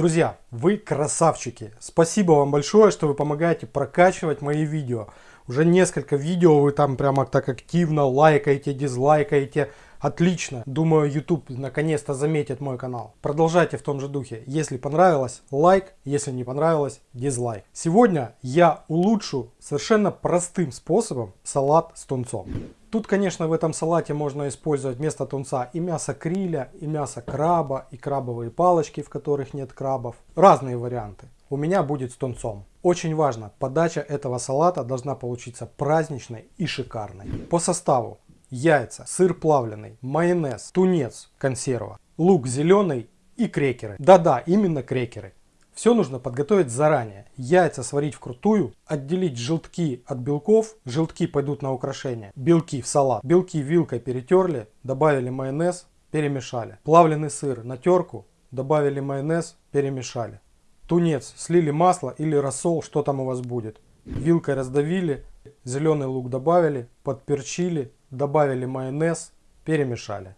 Друзья, вы красавчики. Спасибо вам большое, что вы помогаете прокачивать мои видео. Уже несколько видео вы там прямо так активно лайкаете, дизлайкаете. Отлично. Думаю, YouTube наконец-то заметит мой канал. Продолжайте в том же духе. Если понравилось, лайк. Если не понравилось, дизлайк. Сегодня я улучшу совершенно простым способом салат с тунцом. Тут, конечно, в этом салате можно использовать вместо тунца и мясо криля, и мясо краба, и крабовые палочки, в которых нет крабов. Разные варианты. У меня будет с тунцом. Очень важно, подача этого салата должна получиться праздничной и шикарной. По составу яйца, сыр плавленый, майонез, тунец, консерва, лук зеленый и крекеры. Да-да, именно крекеры. Все нужно подготовить заранее. Яйца сварить вкрутую, отделить желтки от белков, желтки пойдут на украшение, белки в салат. Белки вилкой перетерли, добавили майонез, перемешали. Плавленый сыр на терку, добавили майонез, перемешали. Тунец слили масло или рассол, что там у вас будет. Вилкой раздавили, зеленый лук добавили, подперчили, добавили майонез, перемешали.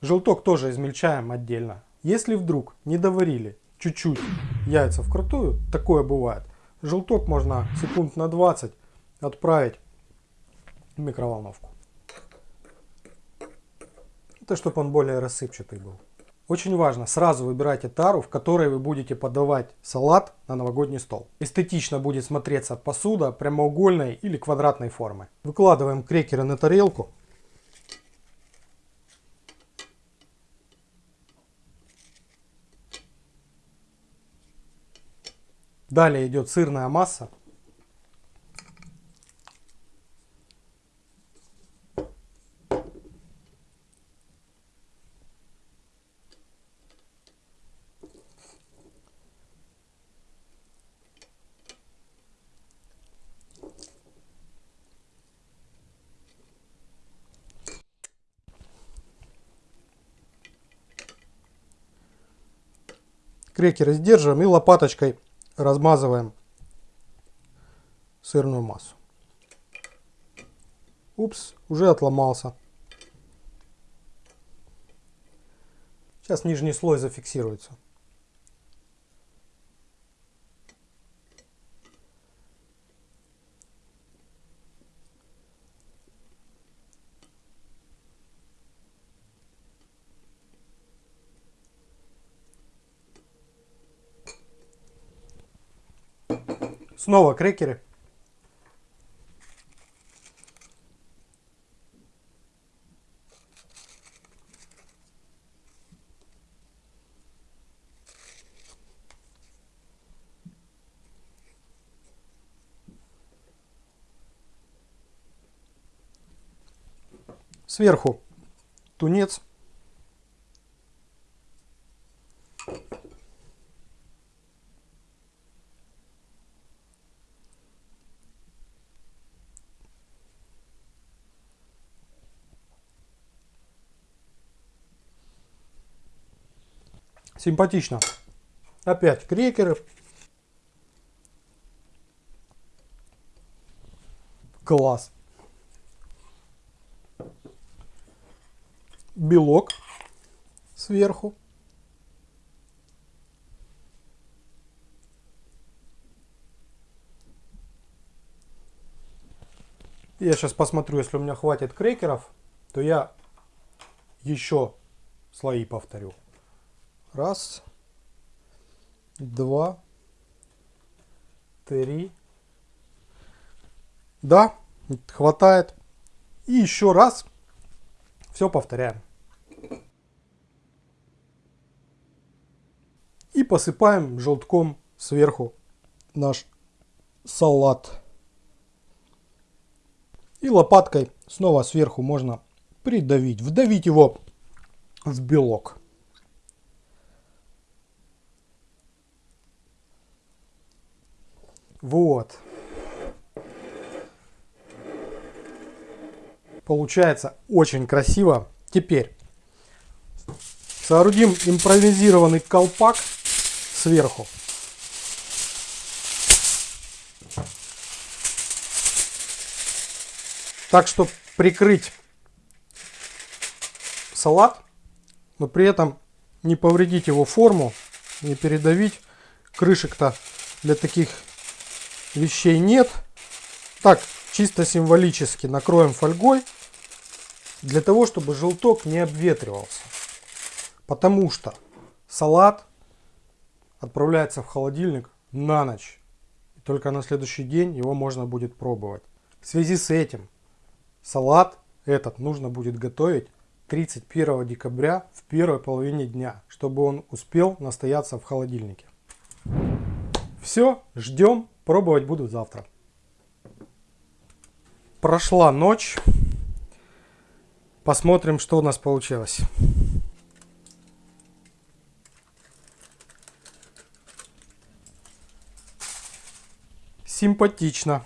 Желток тоже измельчаем отдельно. Если вдруг не доварили чуть-чуть яйца вкрутую, такое бывает, желток можно секунд на 20 отправить в микроволновку. Это чтобы он более рассыпчатый был. Очень важно, сразу выбирайте тару, в которой вы будете подавать салат на новогодний стол. Эстетично будет смотреться посуда прямоугольной или квадратной формы. Выкладываем крекеры на тарелку. Далее идет сырная масса. крекеры сдерживаем и лопаточкой размазываем сырную массу. Упс, уже отломался. Сейчас нижний слой зафиксируется. Снова крекеры. Сверху тунец. Симпатично. Опять крекеры. Класс. Белок сверху. Я сейчас посмотрю, если у меня хватит крекеров, то я еще слои повторю. Раз, два, три. Да, хватает. И еще раз. Все повторяем. И посыпаем желтком сверху наш салат. И лопаткой снова сверху можно придавить, вдавить его в белок. Вот. Получается очень красиво. Теперь соорудим импровизированный колпак сверху. Так, чтобы прикрыть салат, но при этом не повредить его форму не передавить. Крышек-то для таких вещей нет. Так, чисто символически накроем фольгой. Для того, чтобы желток не обветривался. Потому что салат отправляется в холодильник на ночь. И только на следующий день его можно будет пробовать. В связи с этим салат этот нужно будет готовить 31 декабря в первой половине дня, чтобы он успел настояться в холодильнике. Все, ждем, пробовать буду завтра. Прошла ночь. Посмотрим, что у нас получилось. Симпатично.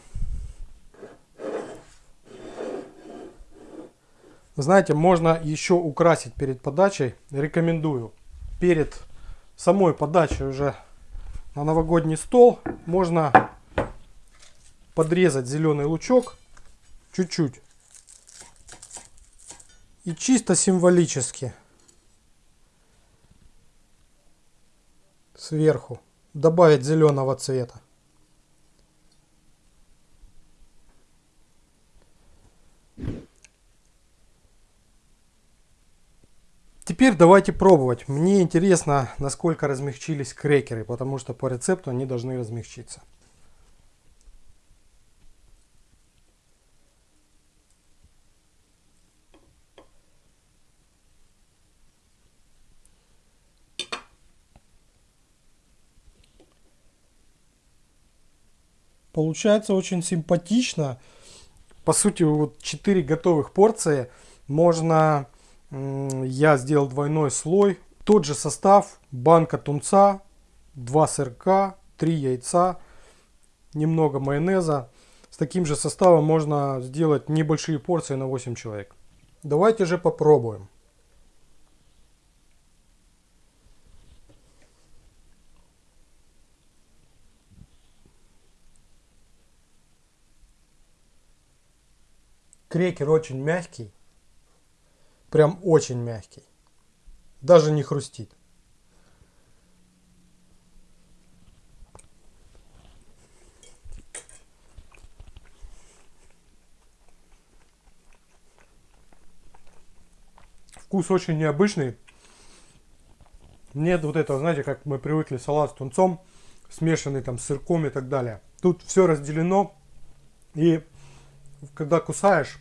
Знаете, можно еще украсить перед подачей. Рекомендую. Перед самой подачей уже на новогодний стол можно подрезать зеленый лучок чуть-чуть. И чисто символически сверху добавить зеленого цвета. Теперь давайте пробовать. Мне интересно, насколько размягчились крекеры, потому что по рецепту они должны размягчиться. Получается очень симпатично. По сути, вот 4 готовых порции можно я сделал двойной слой. Тот же состав, банка тунца, 2 сырка, 3 яйца, немного майонеза. С таким же составом можно сделать небольшие порции на 8 человек. Давайте же попробуем. Крекер очень мягкий. Прям очень мягкий. Даже не хрустит. Вкус очень необычный. Нет вот этого, знаете, как мы привыкли салат с тунцом, смешанный там с сырком и так далее. Тут все разделено. И когда кусаешь,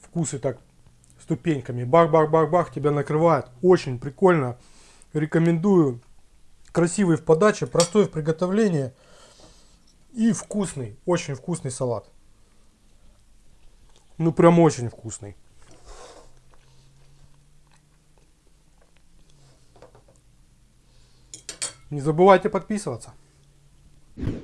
вкусы так ступеньками. Бах-бах-бах-бах, тебя накрывает. Очень прикольно. Рекомендую. Красивый в подаче, простой в приготовлении. И вкусный, очень вкусный салат. Ну прям очень вкусный. Не забывайте подписываться.